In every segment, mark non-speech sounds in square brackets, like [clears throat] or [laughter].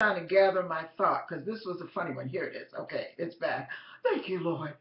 trying to gather my thought because this was a funny one. Here it is. Okay, it's back. Thank you, Lord.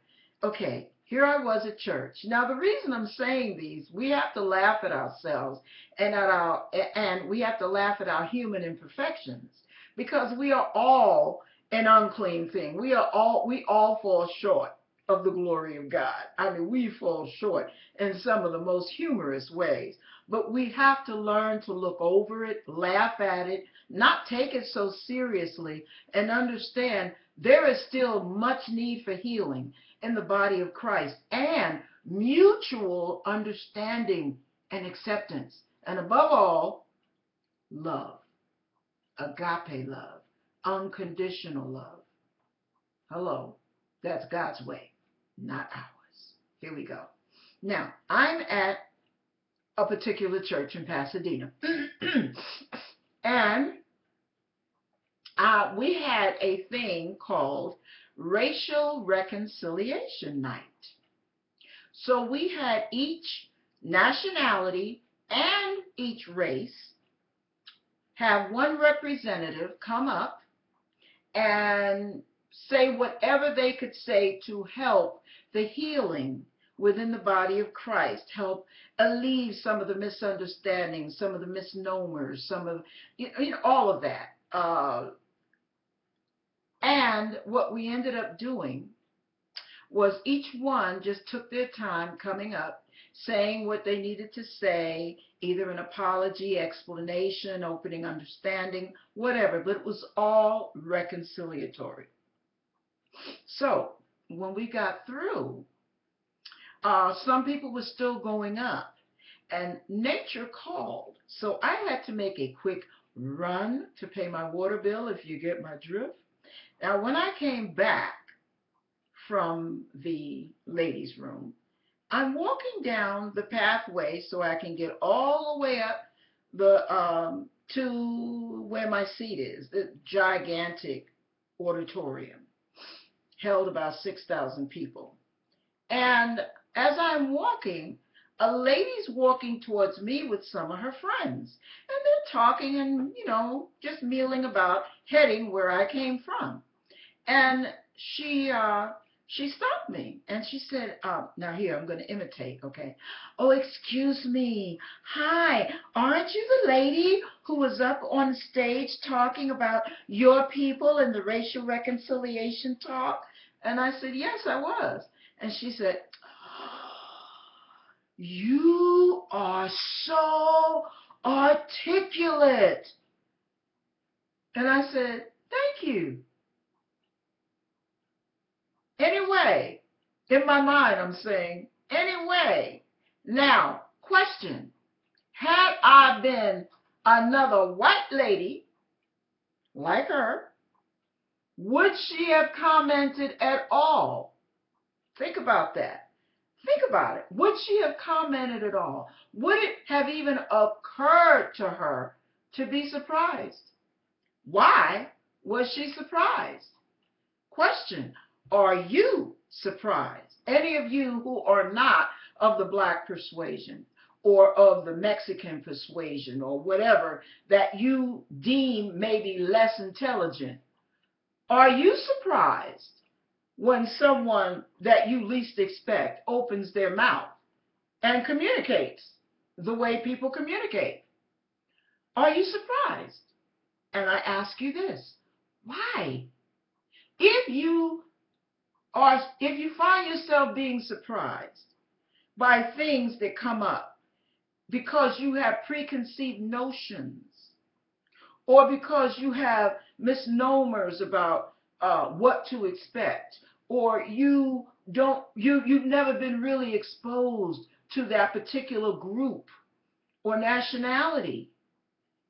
Okay, here I was at church. Now the reason I'm saying these, we have to laugh at ourselves and at our and we have to laugh at our human imperfections because we are all an unclean thing. We are all we all fall short of the glory of God. I mean, we fall short in some of the most humorous ways. But we have to learn to look over it, laugh at it, not take it so seriously, and understand there is still much need for healing in the body of Christ and mutual understanding and acceptance. And above all, love, agape love, unconditional love. Hello, that's God's way, not ours. Here we go. Now, I'm at a particular church in Pasadena. [clears throat] and uh, we had a thing called Racial Reconciliation Night. So we had each nationality and each race have one representative come up and say whatever they could say to help the healing within the body of Christ, help alleviate some of the misunderstandings, some of the misnomers, some of, you know, all of that. Uh, and what we ended up doing was each one just took their time coming up, saying what they needed to say, either an apology, explanation, opening understanding, whatever, but it was all reconciliatory. So when we got through, uh, some people were still going up and nature called. So I had to make a quick run to pay my water bill, if you get my drift. Now, when I came back from the ladies' room, I'm walking down the pathway so I can get all the way up the um, to where my seat is, the gigantic auditorium, held about 6,000 people. And as I'm walking, a lady's walking towards me with some of her friends. And they're talking and, you know, just mealing about heading where I came from. And she uh, she stopped me and she said, uh, now here, I'm going to imitate, okay? Oh, excuse me. Hi, aren't you the lady who was up on stage talking about your people and the racial reconciliation talk? And I said, yes, I was. And she said, you are so articulate. And I said, thank you. Anyway, in my mind, I'm saying, anyway. Now, question. Had I been another white lady like her, would she have commented at all? Think about that. Think about it. Would she have commented at all? Would it have even occurred to her to be surprised? Why was she surprised? Question are you surprised? Any of you who are not of the black persuasion or of the Mexican persuasion or whatever that you deem maybe less intelligent, are you surprised when someone that you least expect opens their mouth and communicates the way people communicate? Are you surprised? And I ask you this, why? If you or if you find yourself being surprised by things that come up because you have preconceived notions or because you have misnomers about uh, what to expect or you don't you you've never been really exposed to that particular group or nationality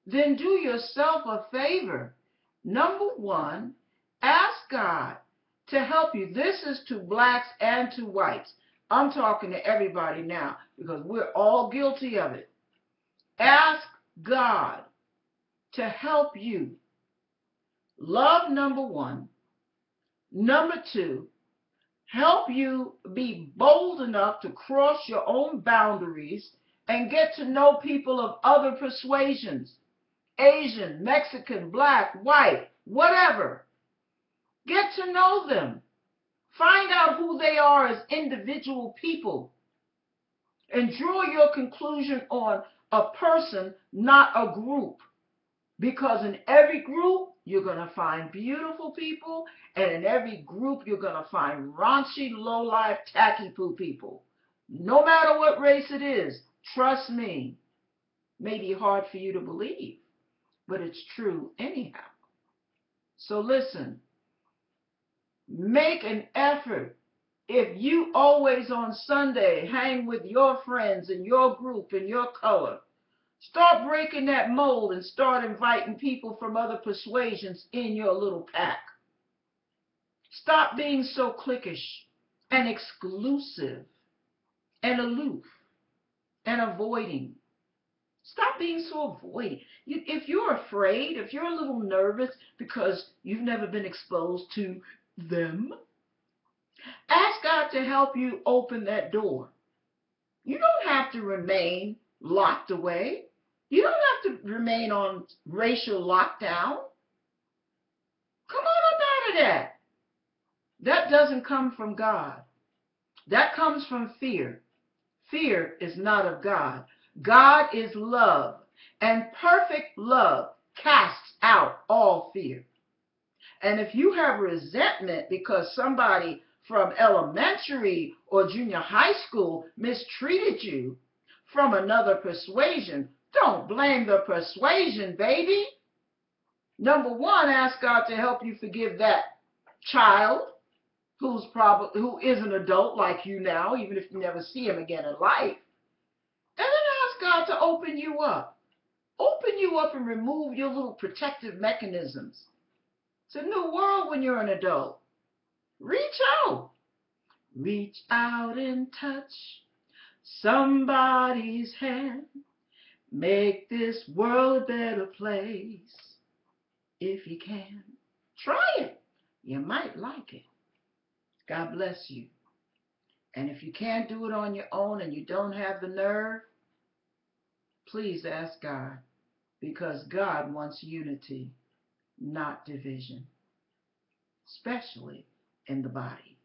then do yourself a favor. Number one ask god to help you. This is to blacks and to whites. I'm talking to everybody now because we're all guilty of it. Ask God to help you. Love, number one. Number two, help you be bold enough to cross your own boundaries and get to know people of other persuasions Asian, Mexican, black, white, whatever. Get to know them. Find out who they are as individual people. And draw your conclusion on a person, not a group. Because in every group, you're going to find beautiful people, and in every group, you're going to find raunchy, low-life, tacky-poo people. No matter what race it is, trust me, may be hard for you to believe, but it's true anyhow. So listen, make an effort. If you always on Sunday hang with your friends and your group and your color, Start breaking that mold and start inviting people from other persuasions in your little pack. Stop being so cliquish and exclusive and aloof and avoiding. Stop being so avoiding. If you're afraid, if you're a little nervous because you've never been exposed to them, ask God to help you open that door. You don't have to remain locked away. You don't have to remain on racial lockdown. Come on up out of that. That doesn't come from God. That comes from fear. Fear is not of God. God is love, and perfect love casts out all fear. And if you have resentment because somebody from elementary or junior high school mistreated you from another persuasion, don't blame the persuasion, baby. Number one, ask God to help you forgive that child who's probably who is an adult like you now, even if you never see him again in life. And then ask God to open you up. Open you up and remove your little protective mechanisms. It's a new world when you're an adult. Reach out. Reach out and touch somebody's hand. Make this world a better place if you can. Try it. You might like it. God bless you. And if you can't do it on your own and you don't have the nerve, please ask God because God wants unity, not division, especially in the body.